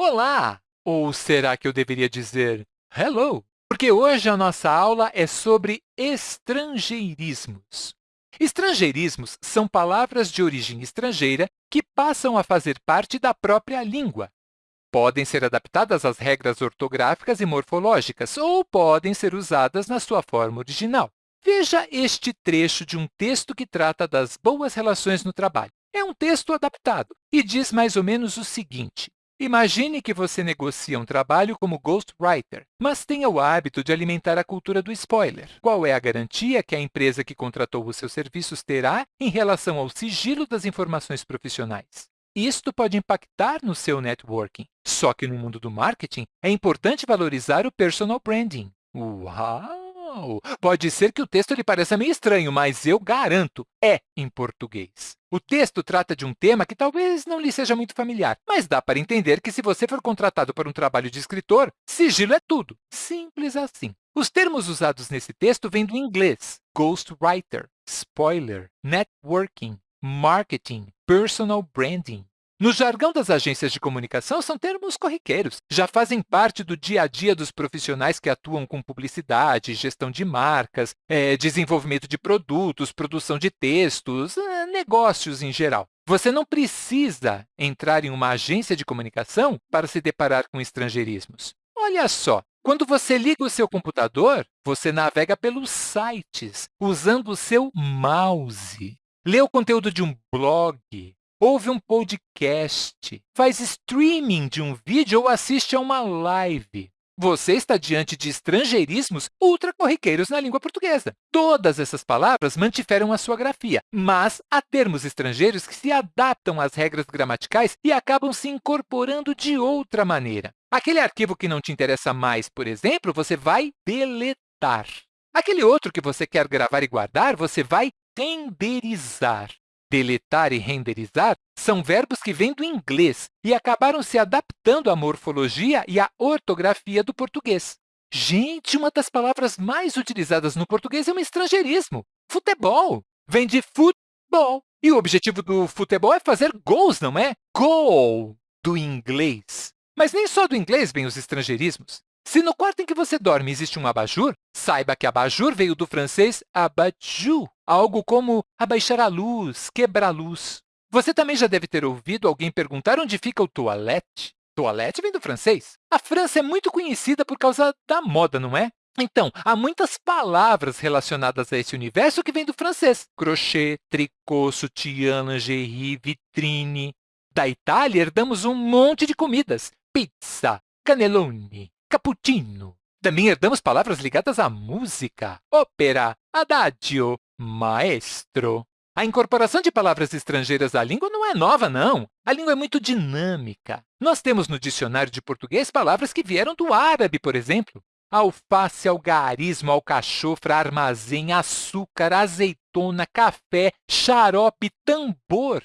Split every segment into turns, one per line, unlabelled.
Olá! Ou será que eu deveria dizer hello? Porque hoje a nossa aula é sobre estrangeirismos. Estrangeirismos são palavras de origem estrangeira que passam a fazer parte da própria língua. Podem ser adaptadas às regras ortográficas e morfológicas ou podem ser usadas na sua forma original. Veja este trecho de um texto que trata das boas relações no trabalho. É um texto adaptado e diz mais ou menos o seguinte. Imagine que você negocia um trabalho como ghostwriter, mas tenha o hábito de alimentar a cultura do spoiler. Qual é a garantia que a empresa que contratou os seus serviços terá em relação ao sigilo das informações profissionais? Isto pode impactar no seu networking. Só que no mundo do marketing, é importante valorizar o personal branding. Uau! Pode ser que o texto lhe pareça meio estranho, mas eu garanto, é em português. O texto trata de um tema que talvez não lhe seja muito familiar, mas dá para entender que se você for contratado para um trabalho de escritor, sigilo é tudo. Simples assim. Os termos usados nesse texto vêm do inglês, ghostwriter, spoiler, networking, marketing, personal branding. No jargão das agências de comunicação, são termos corriqueiros, já fazem parte do dia a dia dos profissionais que atuam com publicidade, gestão de marcas, é, desenvolvimento de produtos, produção de textos, é, negócios em geral. Você não precisa entrar em uma agência de comunicação para se deparar com estrangeirismos. Olha só, quando você liga o seu computador, você navega pelos sites, usando o seu mouse. Lê o conteúdo de um blog, ouve um podcast, faz streaming de um vídeo ou assiste a uma live. Você está diante de estrangeirismos ultracorriqueiros na língua portuguesa. Todas essas palavras mantiveram a sua grafia, mas há termos estrangeiros que se adaptam às regras gramaticais e acabam se incorporando de outra maneira. Aquele arquivo que não te interessa mais, por exemplo, você vai deletar. Aquele outro que você quer gravar e guardar, você vai renderizar. Deletar e renderizar são verbos que vêm do inglês e acabaram se adaptando à morfologia e à ortografia do português. Gente, uma das palavras mais utilizadas no português é um estrangeirismo. Futebol vem de futebol. E o objetivo do futebol é fazer gols, não é? Goal, do inglês. Mas nem só do inglês vêm os estrangeirismos. Se no quarto em que você dorme existe um abajur, saiba que abajur veio do francês abajou, algo como abaixar a luz, quebrar a luz. Você também já deve ter ouvido alguém perguntar onde fica o toalete. Toalete vem do francês. A França é muito conhecida por causa da moda, não é? Então, há muitas palavras relacionadas a esse universo que vêm do francês. Crochê, tricô, sutiã, lingerie, vitrine. Da Itália, herdamos um monte de comidas. Pizza, cannelloni, cappuccino. Também herdamos palavras ligadas à música, ópera, adagio, maestro. A incorporação de palavras estrangeiras à língua não é nova, não. A língua é muito dinâmica. Nós temos no dicionário de português palavras que vieram do árabe, por exemplo. Alface, algarismo, alcachofra, armazém, açúcar, azeitona, café, xarope, tambor.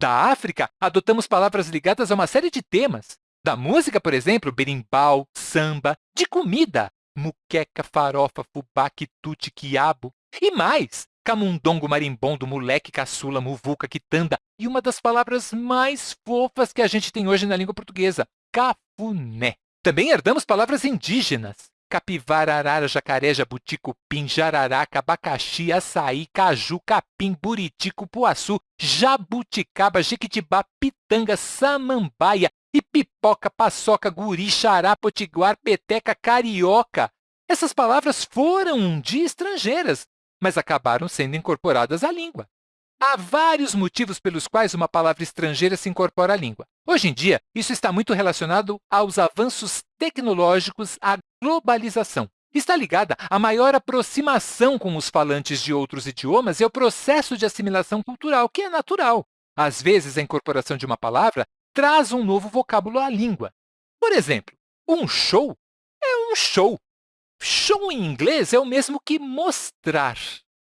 Da África, adotamos palavras ligadas a uma série de temas. Da música, por exemplo, berimbau, samba. De comida, muqueca, farofa, fubá, quitute, quiabo. E mais, camundongo, marimbondo, moleque, caçula, muvuca, quitanda. E uma das palavras mais fofas que a gente tem hoje na língua portuguesa, cafuné. Também herdamos palavras indígenas. Capivara, arara, jacaré, jabuti, cupim, jararaca, abacaxi, açaí, caju, capim, buriti, cupuaçu, jabuticaba, jequitibá, pitanga, samambaia, e pipoca, paçoca, guri, xará, potiguar, peteca, carioca. Essas palavras foram um dia estrangeiras, mas acabaram sendo incorporadas à língua. Há vários motivos pelos quais uma palavra estrangeira se incorpora à língua. Hoje em dia, isso está muito relacionado aos avanços tecnológicos, à globalização. Está ligada à maior aproximação com os falantes de outros idiomas e ao processo de assimilação cultural, que é natural. Às vezes, a incorporação de uma palavra traz um novo vocábulo à língua. Por exemplo, um show é um show. Show em inglês é o mesmo que mostrar.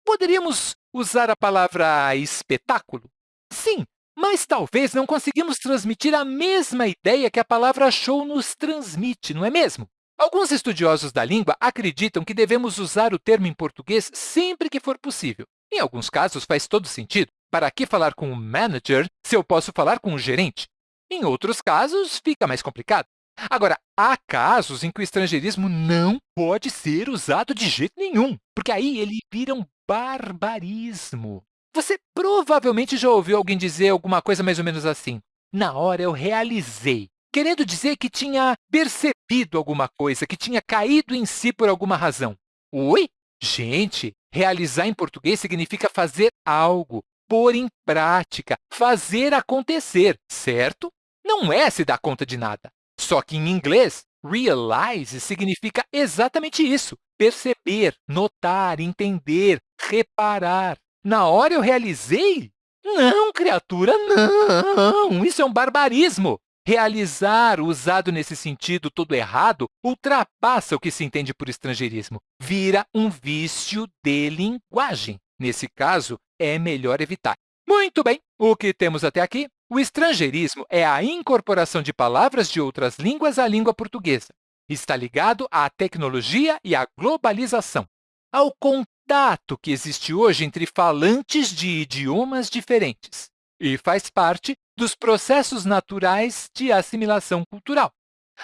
Poderíamos usar a palavra espetáculo? Sim, mas talvez não conseguimos transmitir a mesma ideia que a palavra show nos transmite, não é mesmo? Alguns estudiosos da língua acreditam que devemos usar o termo em português sempre que for possível. Em alguns casos, faz todo sentido. Para que falar com o manager se eu posso falar com o gerente? Em outros casos, fica mais complicado. Agora, há casos em que o estrangeirismo não pode ser usado de jeito nenhum, porque aí ele vira um barbarismo. Você provavelmente já ouviu alguém dizer alguma coisa mais ou menos assim. Na hora eu realizei, querendo dizer que tinha percebido alguma coisa, que tinha caído em si por alguma razão. Oi? Gente, realizar em português significa fazer algo, pôr em prática, fazer acontecer, certo? Não é se dar conta de nada. Só que em inglês, realize significa exatamente isso, perceber, notar, entender, reparar. Na hora eu realizei? Não, criatura, não! Isso é um barbarismo! Realizar, usado nesse sentido todo errado, ultrapassa o que se entende por estrangeirismo. Vira um vício de linguagem. Nesse caso, é melhor evitar. Muito bem, o que temos até aqui? O estrangeirismo é a incorporação de palavras de outras línguas à língua portuguesa. Está ligado à tecnologia e à globalização, ao contato que existe hoje entre falantes de idiomas diferentes e faz parte dos processos naturais de assimilação cultural.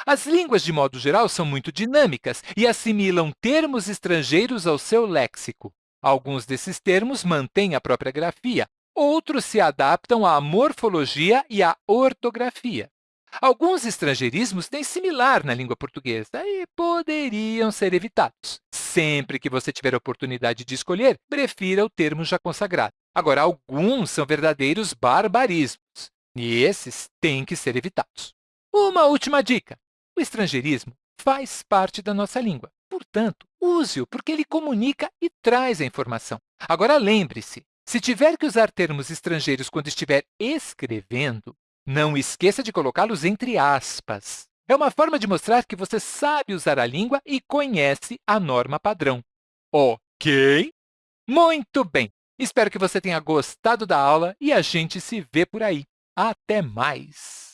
As línguas, de modo geral, são muito dinâmicas e assimilam termos estrangeiros ao seu léxico. Alguns desses termos mantêm a própria grafia, outros se adaptam à morfologia e à ortografia. Alguns estrangeirismos têm similar na língua portuguesa e poderiam ser evitados. Sempre que você tiver a oportunidade de escolher, prefira o termo já consagrado. Agora, alguns são verdadeiros barbarismos, e esses têm que ser evitados. Uma última dica. O estrangeirismo faz parte da nossa língua. Portanto, use-o, porque ele comunica e traz a informação. Agora, lembre-se, se tiver que usar termos estrangeiros quando estiver escrevendo, não esqueça de colocá-los entre aspas. É uma forma de mostrar que você sabe usar a língua e conhece a norma padrão. Ok? Muito bem! Espero que você tenha gostado da aula e a gente se vê por aí. Até mais!